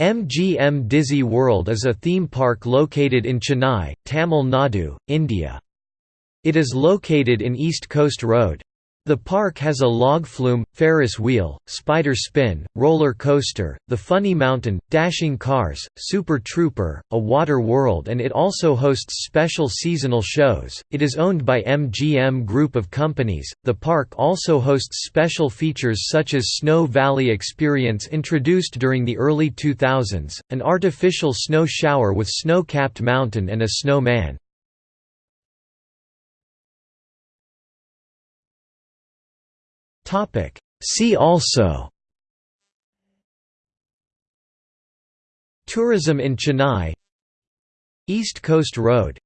MGM Dizzee World is a theme park located in Chennai, Tamil Nadu, India. It is located in East Coast Road. The park has a log flume, Ferris wheel, spider spin, roller coaster, the Funny Mountain, dashing cars, Super Trooper, a water world and it also hosts special seasonal shows. It is owned by MGM Group of Companies. The park also hosts special features such as Snow Valley Experience introduced during the early 2000s, an artificial snow shower with snow-capped mountain and a snowman. See also. Tourism in Chennai. East Coast Road